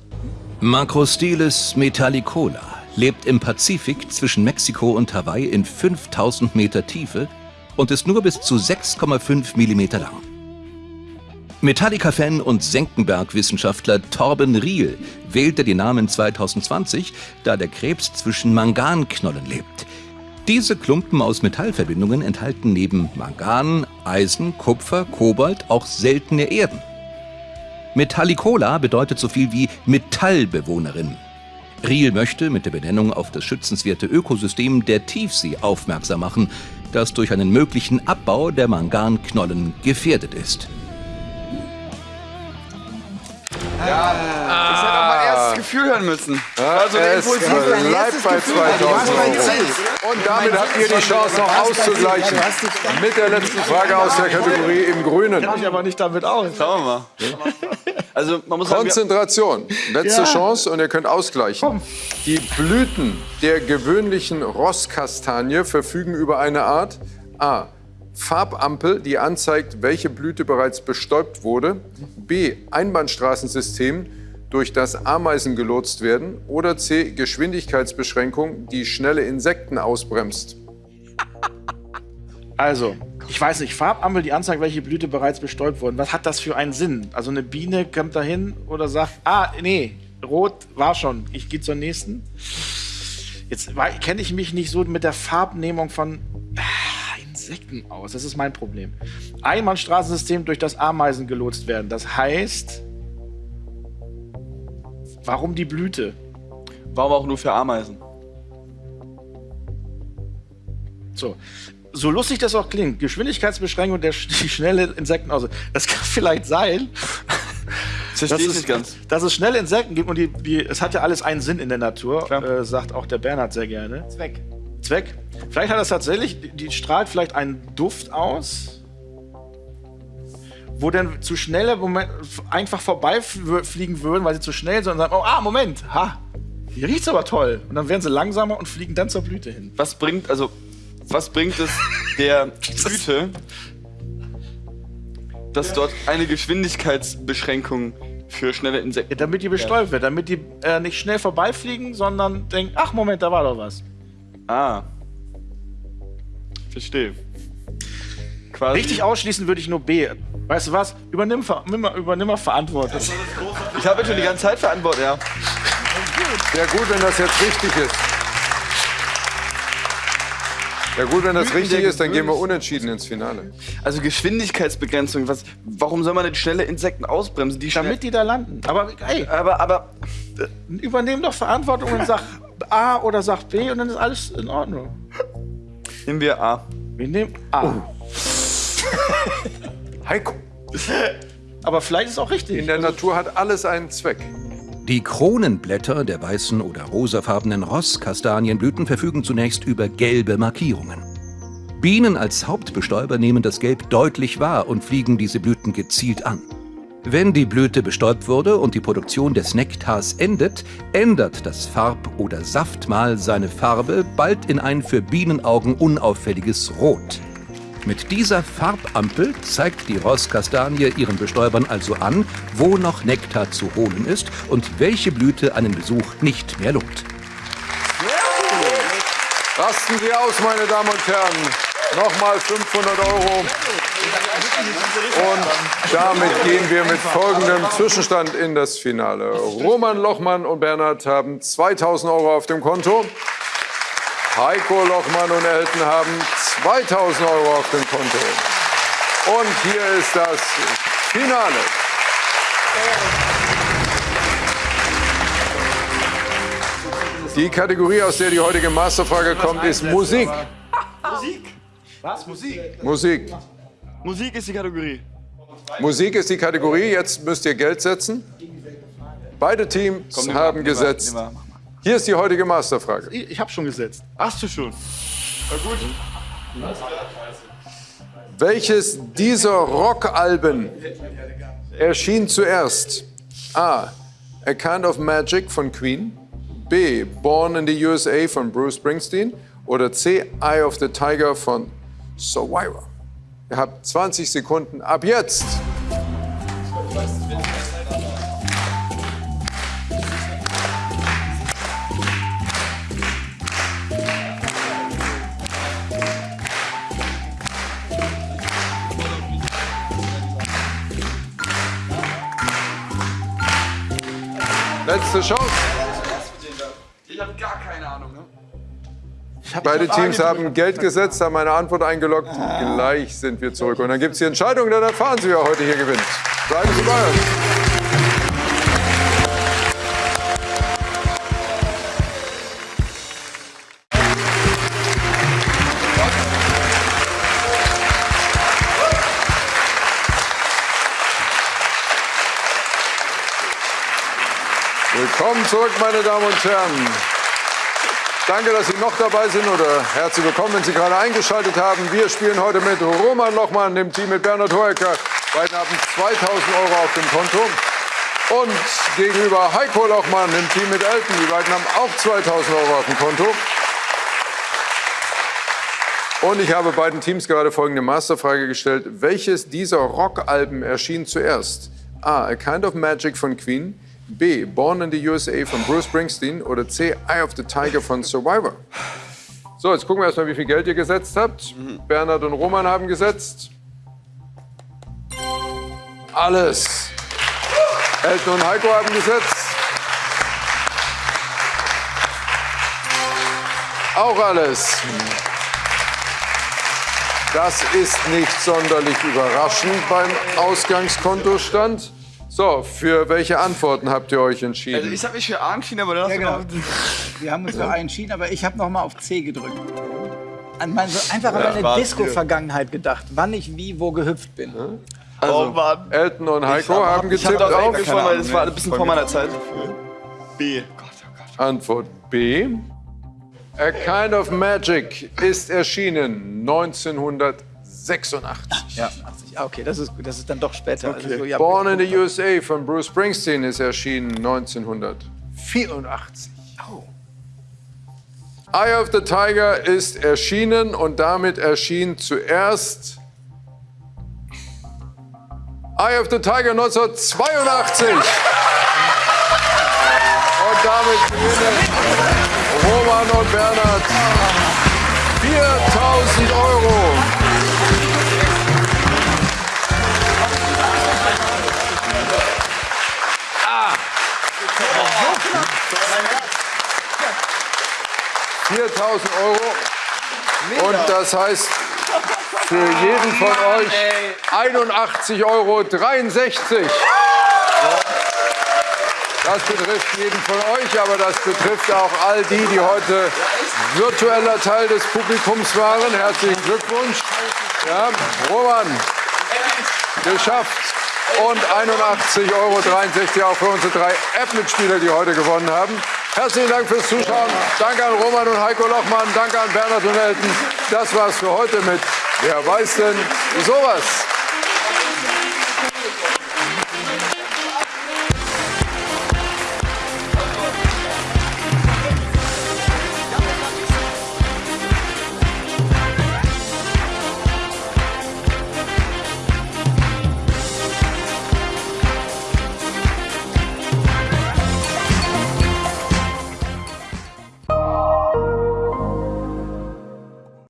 Macrostylis metallicola lebt im Pazifik zwischen Mexiko und Hawaii in 5000 Meter Tiefe und ist nur bis zu 6,5 Millimeter lang. Metallica-Fan und Senckenberg-Wissenschaftler Torben Riel wählte den Namen 2020, da der Krebs zwischen Manganknollen lebt. Diese Klumpen aus Metallverbindungen enthalten neben Mangan, Eisen, Kupfer, Kobalt auch seltene Erden. Metallicola bedeutet so viel wie Metallbewohnerin. Riel möchte mit der Benennung auf das schützenswerte Ökosystem der Tiefsee aufmerksam machen, das durch einen möglichen Abbau der Manganknollen gefährdet ist. Ich hätte auch mein erstes Gefühl hören müssen. also es impulsive bleibt bei 2000 Euro. Und damit habt ihr die Chance noch auszugleichen. Mit der letzten Frage aus der Kategorie im Grünen. Ich aber nicht damit aus. Schauen wir mal. Also man muss Konzentration. Letzte Chance und ihr könnt ausgleichen. Die Blüten der gewöhnlichen Rosskastanie verfügen über eine Art A. Farbampel, die anzeigt, welche Blüte bereits bestäubt wurde. B. Einbahnstraßensystem, durch das Ameisen gelotst werden. Oder C. Geschwindigkeitsbeschränkung, die schnelle Insekten ausbremst. [laughs] Also, ich weiß nicht, Farbampel, die anzeigt, welche Blüte bereits bestäubt wurden. Was hat das für einen Sinn? Also eine Biene kommt da hin oder sagt, ah, nee, rot war schon, ich gehe zur nächsten. Jetzt kenne ich mich nicht so mit der Farbnehmung von Insekten aus. Das ist mein Problem. Einbahnstraßensystem durch das Ameisen gelotst werden. Das heißt, warum die Blüte? warum auch nur für Ameisen? So. So lustig das auch klingt, Geschwindigkeitsbeschränkung der die schnelle Insekten aus. Das kann vielleicht sein. Das [laughs] verstehe ich nicht ganz. Dass es schnelle Insekten gibt und die, die, es hat ja alles einen Sinn in der Natur, äh, sagt auch der Bernhard sehr gerne. Zweck. Zweck. Vielleicht hat das tatsächlich, die, die strahlt vielleicht einen Duft aus, wo dann zu schnelle Moment, einfach vorbeifliegen würden, weil sie zu schnell sind und sagen, oh, ah, Moment, ha, hier riecht's aber toll. Und dann werden sie langsamer und fliegen dann zur Blüte hin. Was bringt, also, was bringt es der [laughs] Blüte, dass dort eine Geschwindigkeitsbeschränkung für schnelle Ja, Insekten damit die bestäubt wird, damit die äh, nicht schnell vorbeifliegen, sondern denken, ach Moment, da war doch was. Ah. Verstehe. Quasi. Richtig ausschließen würde ich nur B. Weißt du was? Übernimm, übernimm mal Verantwortung. Ich habe schon die ganze Zeit verantwortet, ja. Wäre gut, wenn das jetzt richtig ist. Ja gut, wenn das richtig ist, dann gehen wir unentschieden ins Finale. Also Geschwindigkeitsbegrenzung. Was, warum soll man denn schnelle Insekten ausbremsen? Die Damit die da landen. Aber hey, aber, aber übernehm doch Verantwortung und sag A oder sag B und dann ist alles in Ordnung. Nehmen wir A. Wir nehmen A. [laughs] Heiko. [laughs] Aber vielleicht ist auch richtig. In der Natur hat alles einen Zweck. Die Kronenblätter der weißen oder rosafarbenen Rosskastanienblüten verfügen zunächst über gelbe Markierungen. Bienen als Hauptbestäuber nehmen das Gelb deutlich wahr und fliegen diese Blüten gezielt an. Wenn die Blüte bestäubt wurde und die Produktion des Nektars endet, ändert das Farb- oder Saftmal seine Farbe bald in ein für Bienenaugen unauffälliges Rot. Mit dieser Farbampel zeigt die Rosskastanie ihren Bestäubern also an, wo noch Nektar zu holen ist und welche Blüte einen Besuch nicht mehr lohnt. Rasten Sie aus, meine Damen und Herren. Nochmal 500 Euro. Und damit gehen wir mit folgendem Zwischenstand in das Finale. Roman Lochmann und Bernhard haben 2000 Euro auf dem Konto. Heiko Lochmann und Elton haben 2000 Euro auf dem Konto. Und hier ist das Finale. Die Kategorie, aus der die heutige Masterfrage kommt, ist Musik. Was? Musik? Musik. Musik ist die Kategorie. Musik ist die Kategorie. Jetzt müsst ihr Geld setzen. Beide Teams Komm, haben mal, gesetzt. mal, mal. Hier ist die heutige Masterfrage. Ich, ich habe schon gesetzt. Hast du schon? Welches dieser Rockalben erschien zuerst? A. A Kind of Magic von Queen. B. Born in the USA von Bruce Springsteen. Oder C. Eye of the Tiger von Survivor. Ihr habt 20 Sekunden ab jetzt. Letzte Chance. Beide Teams haben Geld gesetzt, haben eine Antwort eingeloggt. Gleich sind wir zurück. Und dann gibt es die Entscheidung, dann erfahren Sie, wer heute hier gewinnt. Bleiben Sie bei uns. Willkommen zurück, meine Damen und Herren. Danke, dass Sie noch dabei sind oder herzlich willkommen, wenn Sie gerade eingeschaltet haben. Wir spielen heute mit Roman Lochmann, dem Team mit Bernhard Hoeker. Beiden haben 2000 Euro auf dem Konto. Und gegenüber Heiko Lochmann, dem Team mit Elton. Die beiden haben auch 2000 Euro auf dem Konto. Und ich habe beiden Teams gerade folgende Masterfrage gestellt. Welches dieser Rockalben erschien zuerst? A. A Kind of Magic von Queen. B. Born in the USA von Bruce Springsteen. Oder C. Eye of the Tiger von Survivor. So, jetzt gucken wir erstmal, wie viel Geld ihr gesetzt habt. Bernhard und Roman haben gesetzt. Alles. Elton und Heiko haben gesetzt. Auch alles. Das ist nicht sonderlich überraschend beim Ausgangskontostand. So, für welche Antworten habt ihr euch entschieden? Also ich habe mich für A entschieden, aber dann hast Ja, genau. [laughs] Wir haben uns für einen entschieden, aber ich habe noch mal auf C gedrückt. An mein, so einfach an meine Disco-Vergangenheit gedacht, wann ich wie wo gehüpft bin. Also, Mann. Elton und Heiko haben Ich habe getippt doch auf aufgeschaut, weil das war ein bisschen vor meiner Zeit. B. Gott, oh Gott. Antwort B. A Kind of Magic ist erschienen 1986. Ja, 80. Ah, okay, das ist gut. Das ist dann doch später. Also so, ja, Born in the USA von Bruce Springsteen ist erschienen 1984. Eye of the Tiger ist erschienen und damit erschien zuerst Eye of the Tiger 1982. Und damit gewinnen Roman und Bernhard 4000 Euro. 4000 Euro. Und das heißt für jeden von euch 81,63 Euro. Das betrifft jeden von euch, aber das betrifft auch all die, die heute virtueller Teil des Publikums waren. Herzlichen Glückwunsch. Ja, Roman, geschafft. Und 81,63 Euro auch für unsere drei App-Mitspieler, die heute gewonnen haben. Herzlichen Dank fürs Zuschauen. Danke an Roman und Heiko Lochmann. Danke an Bernhard und Elton. Das war's für heute mit Wer weiß denn sowas?